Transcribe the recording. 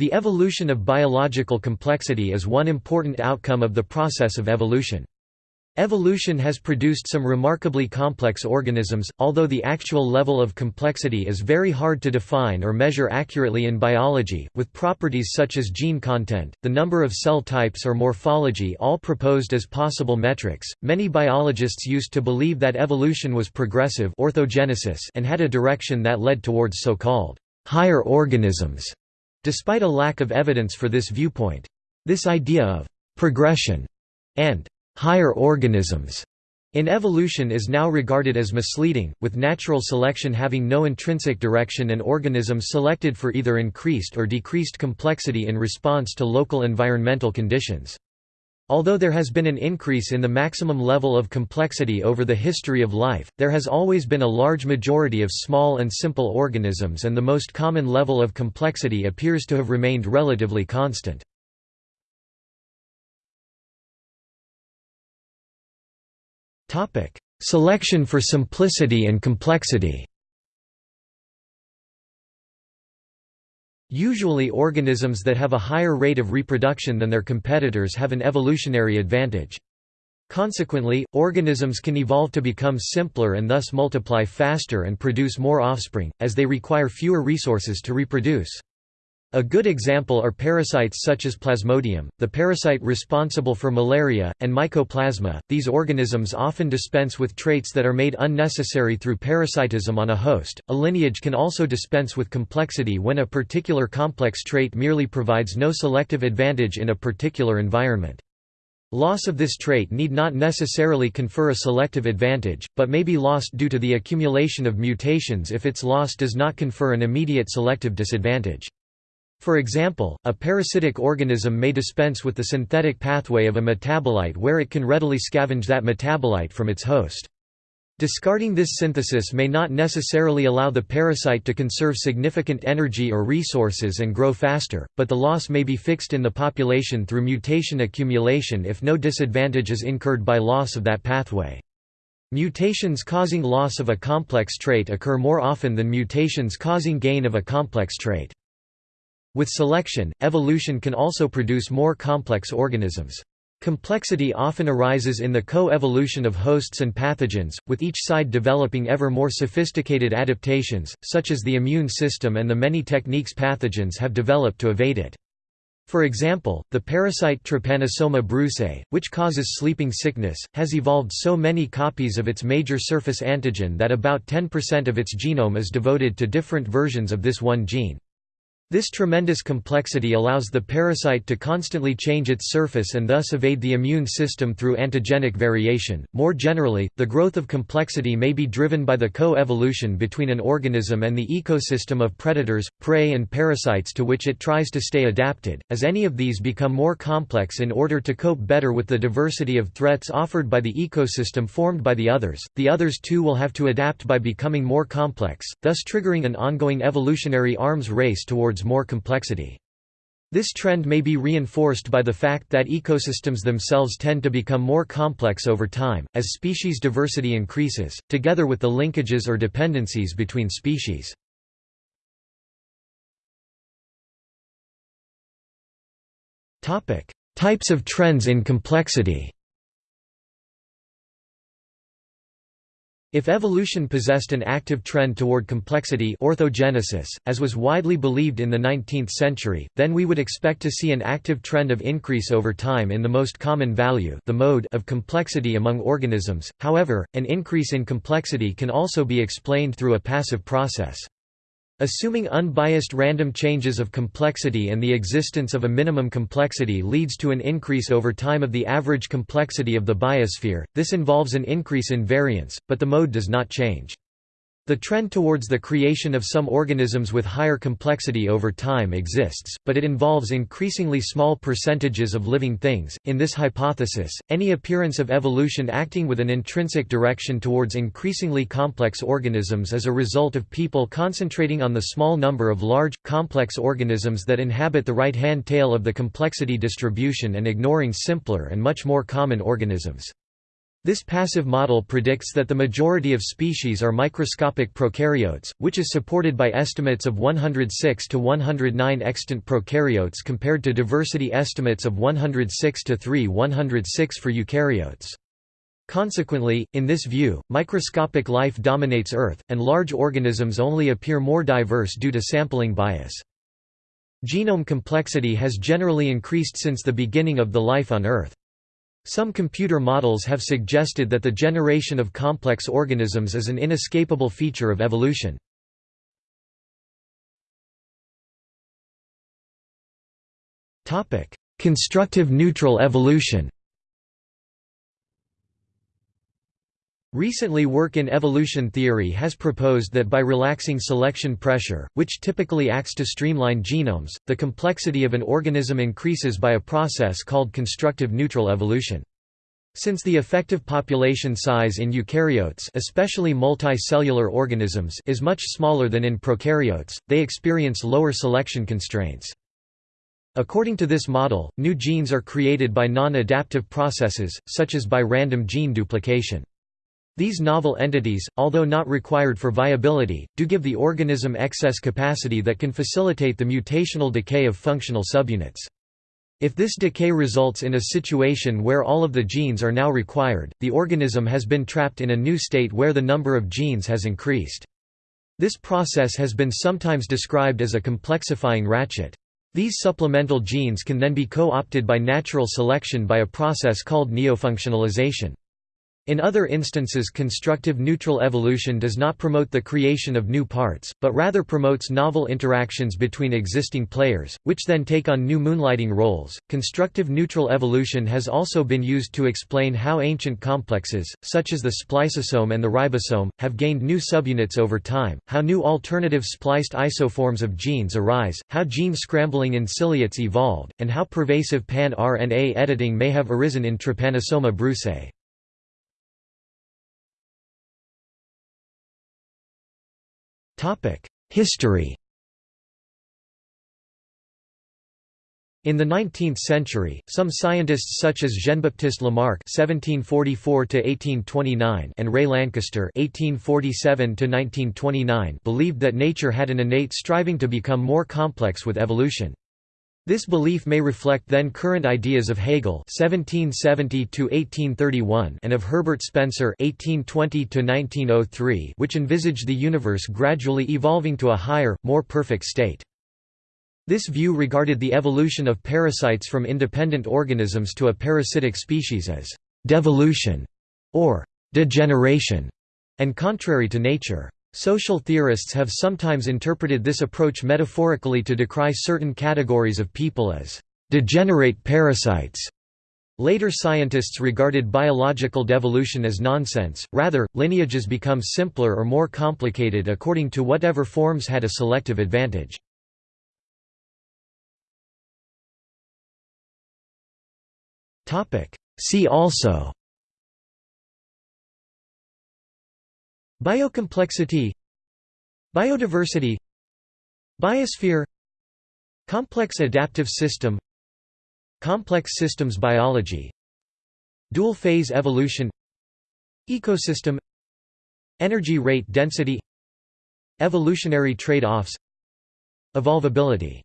The evolution of biological complexity is one important outcome of the process of evolution. Evolution has produced some remarkably complex organisms, although the actual level of complexity is very hard to define or measure accurately in biology, with properties such as gene content, the number of cell types or morphology all proposed as possible metrics. Many biologists used to believe that evolution was progressive orthogenesis and had a direction that led towards so-called higher organisms, despite a lack of evidence for this viewpoint. This idea of progression and higher organisms in evolution is now regarded as misleading, with natural selection having no intrinsic direction and organisms selected for either increased or decreased complexity in response to local environmental conditions. Although there has been an increase in the maximum level of complexity over the history of life, there has always been a large majority of small and simple organisms and the most common level of complexity appears to have remained relatively constant. Selection for simplicity and complexity. Usually organisms that have a higher rate of reproduction than their competitors have an evolutionary advantage. Consequently, organisms can evolve to become simpler and thus multiply faster and produce more offspring, as they require fewer resources to reproduce. A good example are parasites such as Plasmodium, the parasite responsible for malaria, and Mycoplasma. These organisms often dispense with traits that are made unnecessary through parasitism on a host. A lineage can also dispense with complexity when a particular complex trait merely provides no selective advantage in a particular environment. Loss of this trait need not necessarily confer a selective advantage, but may be lost due to the accumulation of mutations if its loss does not confer an immediate selective disadvantage. For example, a parasitic organism may dispense with the synthetic pathway of a metabolite where it can readily scavenge that metabolite from its host. Discarding this synthesis may not necessarily allow the parasite to conserve significant energy or resources and grow faster, but the loss may be fixed in the population through mutation accumulation if no disadvantage is incurred by loss of that pathway. Mutations causing loss of a complex trait occur more often than mutations causing gain of a complex trait. With selection, evolution can also produce more complex organisms. Complexity often arises in the co-evolution of hosts and pathogens, with each side developing ever more sophisticated adaptations, such as the immune system and the many techniques pathogens have developed to evade it. For example, the parasite Trypanosoma brucei, which causes sleeping sickness, has evolved so many copies of its major surface antigen that about 10% of its genome is devoted to different versions of this one gene. This tremendous complexity allows the parasite to constantly change its surface and thus evade the immune system through antigenic variation. More generally, the growth of complexity may be driven by the co-evolution between an organism and the ecosystem of predators, prey and parasites to which it tries to stay adapted. As any of these become more complex in order to cope better with the diversity of threats offered by the ecosystem formed by the others, the others too will have to adapt by becoming more complex, thus triggering an ongoing evolutionary arms race towards towards more complexity. This trend may be reinforced by the fact that ecosystems themselves tend to become more complex over time, as species diversity increases, together with the linkages or dependencies between species. Types of trends in complexity If evolution possessed an active trend toward complexity orthogenesis, as was widely believed in the 19th century, then we would expect to see an active trend of increase over time in the most common value the mode of complexity among organisms, however, an increase in complexity can also be explained through a passive process. Assuming unbiased random changes of complexity and the existence of a minimum complexity leads to an increase over time of the average complexity of the biosphere, this involves an increase in variance, but the mode does not change. The trend towards the creation of some organisms with higher complexity over time exists, but it involves increasingly small percentages of living things. In this hypothesis, any appearance of evolution acting with an intrinsic direction towards increasingly complex organisms is a result of people concentrating on the small number of large, complex organisms that inhabit the right-hand tail of the complexity distribution and ignoring simpler and much more common organisms. This passive model predicts that the majority of species are microscopic prokaryotes, which is supported by estimates of 106 to 109 extant prokaryotes compared to diversity estimates of 106 to 3 106 for eukaryotes. Consequently, in this view, microscopic life dominates Earth, and large organisms only appear more diverse due to sampling bias. Genome complexity has generally increased since the beginning of the life on Earth. Some computer models have suggested that the generation of complex organisms is an inescapable feature of evolution. Constructive neutral evolution Recently work in evolution theory has proposed that by relaxing selection pressure, which typically acts to streamline genomes, the complexity of an organism increases by a process called constructive neutral evolution. Since the effective population size in eukaryotes especially multicellular organisms is much smaller than in prokaryotes, they experience lower selection constraints. According to this model, new genes are created by non-adaptive processes, such as by random gene duplication. These novel entities, although not required for viability, do give the organism excess capacity that can facilitate the mutational decay of functional subunits. If this decay results in a situation where all of the genes are now required, the organism has been trapped in a new state where the number of genes has increased. This process has been sometimes described as a complexifying ratchet. These supplemental genes can then be co-opted by natural selection by a process called neofunctionalization. In other instances constructive neutral evolution does not promote the creation of new parts, but rather promotes novel interactions between existing players, which then take on new moonlighting roles. Constructive neutral evolution has also been used to explain how ancient complexes, such as the spliceosome and the ribosome, have gained new subunits over time, how new alternative spliced isoforms of genes arise, how gene scrambling in ciliates evolved, and how pervasive pan-RNA editing may have arisen in Trypanosoma brucei. History In the 19th century, some scientists such as Jean-Baptiste Lamarck (1744–1829) and Ray Lankester (1847–1929) believed that nature had an innate striving to become more complex with evolution. This belief may reflect then current ideas of Hegel (1770–1831) and of Herbert Spencer (1820–1903), which envisaged the universe gradually evolving to a higher, more perfect state. This view regarded the evolution of parasites from independent organisms to a parasitic species as devolution or degeneration, and contrary to nature. Social theorists have sometimes interpreted this approach metaphorically to decry certain categories of people as degenerate parasites. Later scientists regarded biological devolution as nonsense, rather, lineages become simpler or more complicated according to whatever forms had a selective advantage. See also Biocomplexity Biodiversity Biosphere Complex adaptive system Complex systems biology Dual-phase evolution Ecosystem Energy rate density Evolutionary trade-offs Evolvability